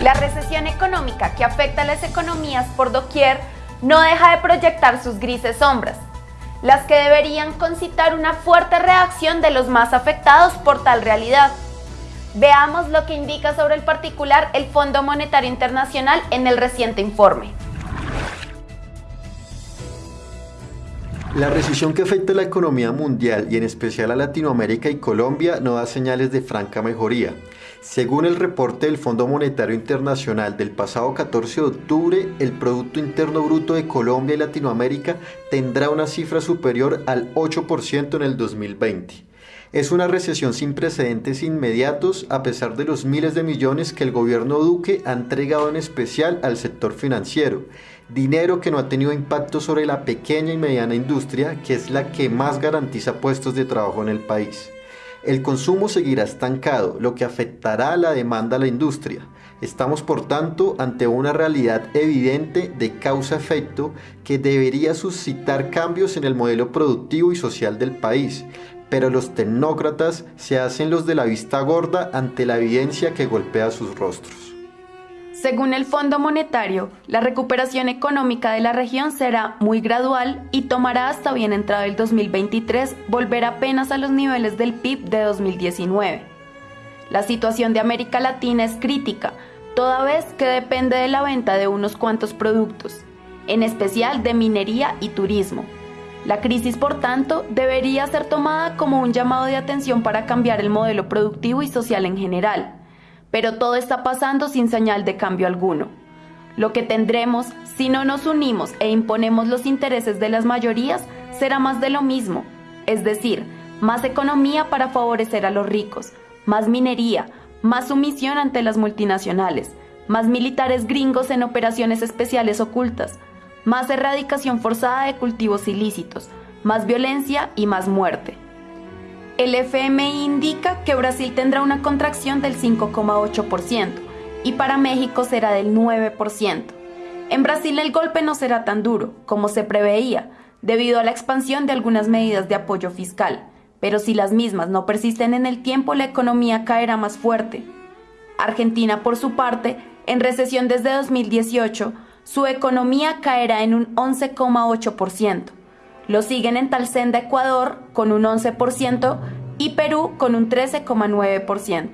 La recesión económica que afecta a las economías por doquier no deja de proyectar sus grises sombras, las que deberían concitar una fuerte reacción de los más afectados por tal realidad. Veamos lo que indica sobre el particular el Fondo Monetario Internacional en el reciente informe. La recesión que afecta a la economía mundial y en especial a Latinoamérica y Colombia no da señales de franca mejoría. Según el reporte del Fondo Monetario Internacional del pasado 14 de octubre, el Producto Interno Bruto de Colombia y Latinoamérica tendrá una cifra superior al 8% en el 2020. Es una recesión sin precedentes inmediatos a pesar de los miles de millones que el gobierno Duque ha entregado en especial al sector financiero. Dinero que no ha tenido impacto sobre la pequeña y mediana industria, que es la que más garantiza puestos de trabajo en el país. El consumo seguirá estancado, lo que afectará la demanda a la industria. Estamos por tanto ante una realidad evidente de causa-efecto que debería suscitar cambios en el modelo productivo y social del país, pero los tecnócratas se hacen los de la vista gorda ante la evidencia que golpea sus rostros. Según el Fondo Monetario, la recuperación económica de la región será muy gradual y tomará hasta bien entrado el 2023 volver apenas a los niveles del PIB de 2019. La situación de América Latina es crítica, toda vez que depende de la venta de unos cuantos productos, en especial de minería y turismo. La crisis, por tanto, debería ser tomada como un llamado de atención para cambiar el modelo productivo y social en general pero todo está pasando sin señal de cambio alguno. Lo que tendremos si no nos unimos e imponemos los intereses de las mayorías será más de lo mismo, es decir, más economía para favorecer a los ricos, más minería, más sumisión ante las multinacionales, más militares gringos en operaciones especiales ocultas, más erradicación forzada de cultivos ilícitos, más violencia y más muerte. El FMI indica que Brasil tendrá una contracción del 5,8% y para México será del 9%. En Brasil el golpe no será tan duro como se preveía, debido a la expansión de algunas medidas de apoyo fiscal, pero si las mismas no persisten en el tiempo, la economía caerá más fuerte. Argentina, por su parte, en recesión desde 2018, su economía caerá en un 11,8%. Lo siguen en tal senda Ecuador con un 11% y Perú con un 13,9%.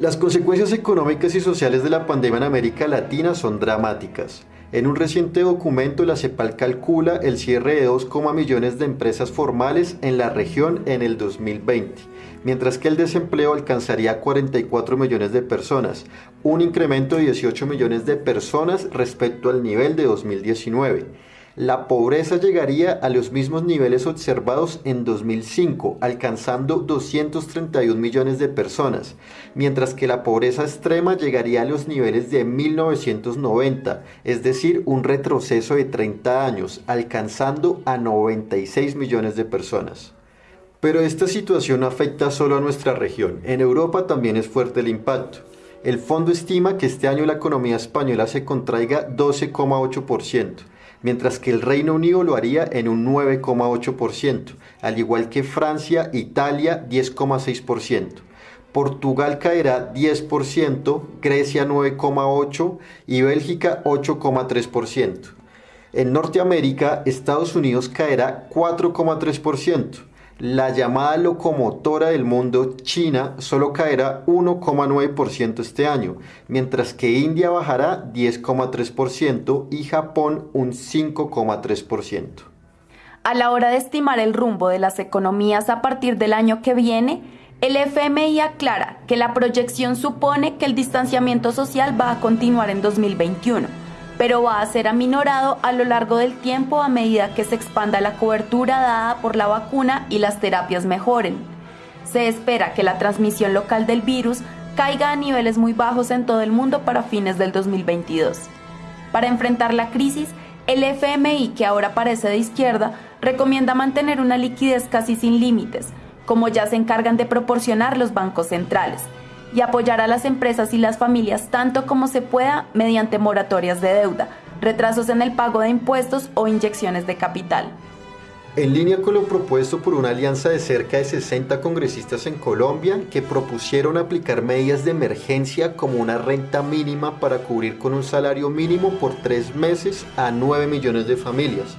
Las consecuencias económicas y sociales de la pandemia en América Latina son dramáticas. En un reciente documento, la CEPAL calcula el cierre de 2, millones de empresas formales en la región en el 2020, mientras que el desempleo alcanzaría 44 millones de personas, un incremento de 18 millones de personas respecto al nivel de 2019 la pobreza llegaría a los mismos niveles observados en 2005, alcanzando 231 millones de personas, mientras que la pobreza extrema llegaría a los niveles de 1990, es decir, un retroceso de 30 años, alcanzando a 96 millones de personas. Pero esta situación afecta solo a nuestra región, en Europa también es fuerte el impacto. El fondo estima que este año la economía española se contraiga 12,8%, mientras que el Reino Unido lo haría en un 9,8%, al igual que Francia, Italia 10,6%. Portugal caerá 10%, Grecia 9,8% y Bélgica 8,3%. En Norteamérica, Estados Unidos caerá 4,3%, la llamada locomotora del mundo, China, solo caerá 1,9% este año, mientras que India bajará 10,3% y Japón un 5,3%. A la hora de estimar el rumbo de las economías a partir del año que viene, el FMI aclara que la proyección supone que el distanciamiento social va a continuar en 2021 pero va a ser aminorado a lo largo del tiempo a medida que se expanda la cobertura dada por la vacuna y las terapias mejoren. Se espera que la transmisión local del virus caiga a niveles muy bajos en todo el mundo para fines del 2022. Para enfrentar la crisis, el FMI, que ahora parece de izquierda, recomienda mantener una liquidez casi sin límites, como ya se encargan de proporcionar los bancos centrales y apoyar a las empresas y las familias tanto como se pueda mediante moratorias de deuda, retrasos en el pago de impuestos o inyecciones de capital. En línea con lo propuesto por una alianza de cerca de 60 congresistas en Colombia que propusieron aplicar medidas de emergencia como una renta mínima para cubrir con un salario mínimo por tres meses a 9 millones de familias,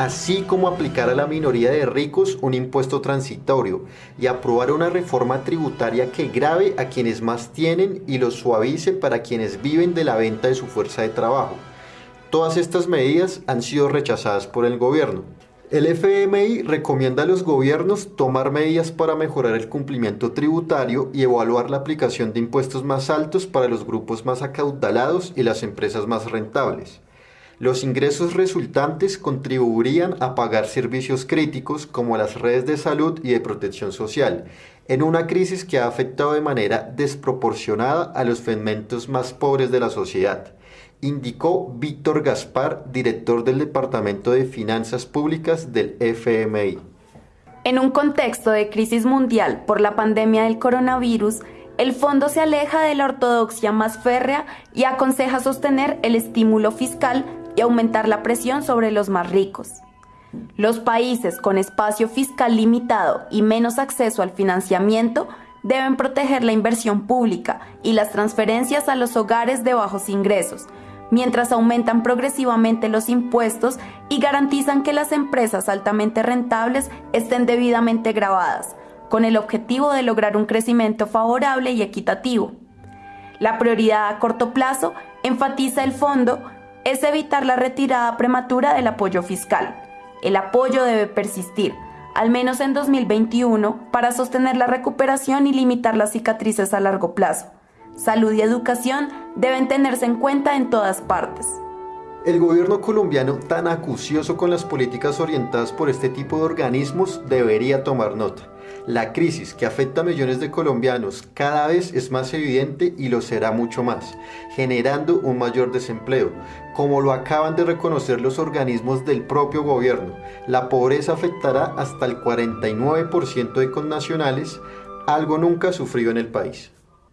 así como aplicar a la minoría de ricos un impuesto transitorio y aprobar una reforma tributaria que grave a quienes más tienen y lo suavice para quienes viven de la venta de su fuerza de trabajo. Todas estas medidas han sido rechazadas por el gobierno. El FMI recomienda a los gobiernos tomar medidas para mejorar el cumplimiento tributario y evaluar la aplicación de impuestos más altos para los grupos más acaudalados y las empresas más rentables. Los ingresos resultantes contribuirían a pagar servicios críticos como las redes de salud y de protección social, en una crisis que ha afectado de manera desproporcionada a los segmentos más pobres de la sociedad indicó Víctor Gaspar, director del Departamento de Finanzas Públicas del FMI. En un contexto de crisis mundial por la pandemia del coronavirus, el fondo se aleja de la ortodoxia más férrea y aconseja sostener el estímulo fiscal aumentar la presión sobre los más ricos. Los países con espacio fiscal limitado y menos acceso al financiamiento deben proteger la inversión pública y las transferencias a los hogares de bajos ingresos, mientras aumentan progresivamente los impuestos y garantizan que las empresas altamente rentables estén debidamente grabadas, con el objetivo de lograr un crecimiento favorable y equitativo. La prioridad a corto plazo, enfatiza el fondo, es evitar la retirada prematura del apoyo fiscal. El apoyo debe persistir, al menos en 2021, para sostener la recuperación y limitar las cicatrices a largo plazo salud y educación deben tenerse en cuenta en todas partes. El gobierno colombiano, tan acucioso con las políticas orientadas por este tipo de organismos, debería tomar nota. La crisis que afecta a millones de colombianos cada vez es más evidente y lo será mucho más, generando un mayor desempleo. Como lo acaban de reconocer los organismos del propio gobierno, la pobreza afectará hasta el 49% de connacionales, algo nunca sufrido en el país.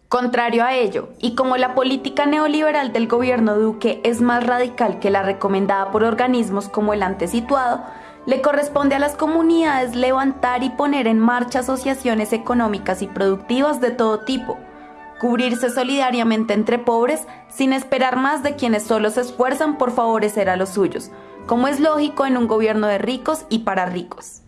Contrario a ello, y como la política neoliberal del gobierno Duque es más radical que la recomendada por organismos como el antes situado, le corresponde a las comunidades levantar y poner en marcha asociaciones económicas y productivas de todo tipo, cubrirse solidariamente entre pobres sin esperar más de quienes solo se esfuerzan por favorecer a los suyos, como es lógico en un gobierno de ricos y para ricos.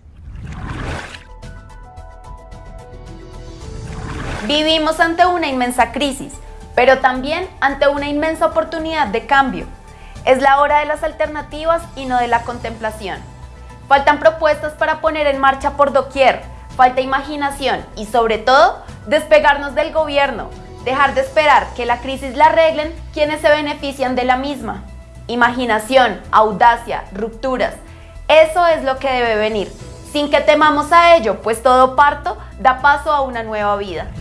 Vivimos ante una inmensa crisis, pero también ante una inmensa oportunidad de cambio. Es la hora de las alternativas y no de la contemplación. Faltan propuestas para poner en marcha por doquier, falta imaginación y sobre todo despegarnos del gobierno, dejar de esperar que la crisis la arreglen quienes se benefician de la misma. Imaginación, audacia, rupturas, eso es lo que debe venir, sin que temamos a ello, pues todo parto da paso a una nueva vida.